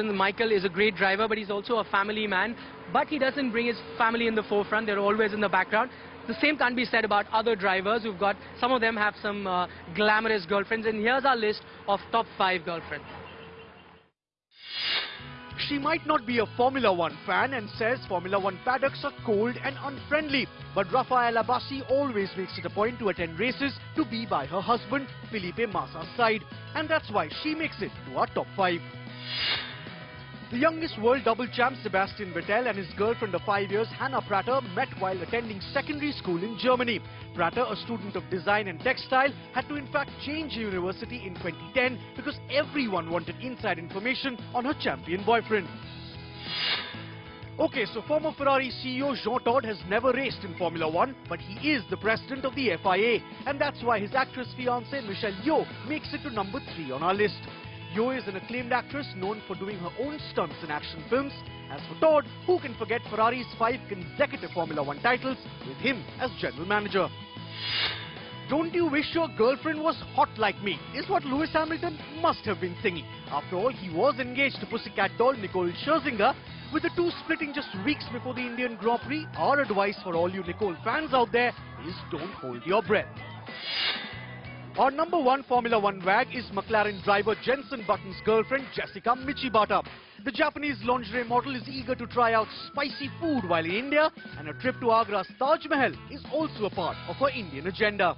Michael is a great driver, but he's also a family man. But he doesn't bring his family in the forefront. They're always in the background. The same can't be said about other drivers who've got, some of them have some uh, glamorous girlfriends. And here's our list of top five girlfriends. She might not be a Formula One fan and says Formula One paddocks are cold and unfriendly. But Rafaela Bassi always makes it a point to attend races to be by her husband, Felipe Massa's side. And that's why she makes it to our top five. The youngest world double champ Sebastian Vettel and his girlfriend of five years Hannah Prater met while attending secondary school in Germany. Prater, a student of design and textile, had to in fact change university in 2010 because everyone wanted inside information on her champion boyfriend. Okay, so former Ferrari CEO Jean Todt has never raced in Formula One, but he is the president of the FIA. And that's why his actress fiancée Michelle Yeoh makes it to number three on our list. Yeoh is an acclaimed actress known for doing her own stunts in action films. As for Todt, who can forget Ferrari's five consecutive Formula One titles with him as general manager? Don't you wish your girlfriend was hot like me? Is what Lewis Hamilton must have been singing. After all, he was engaged to pussycat doll Nicole Scherzinger. With the two splitting just weeks before the Indian Grand Prix, our advice for all you Nicole fans out there is don't hold your breath. Our number one Formula One wag is McLaren driver Jenson Button's girlfriend Jessica Michibata. The Japanese lingerie model is eager to try out spicy food while in India and a trip to Agra's Taj Mahal is also a part of her Indian agenda.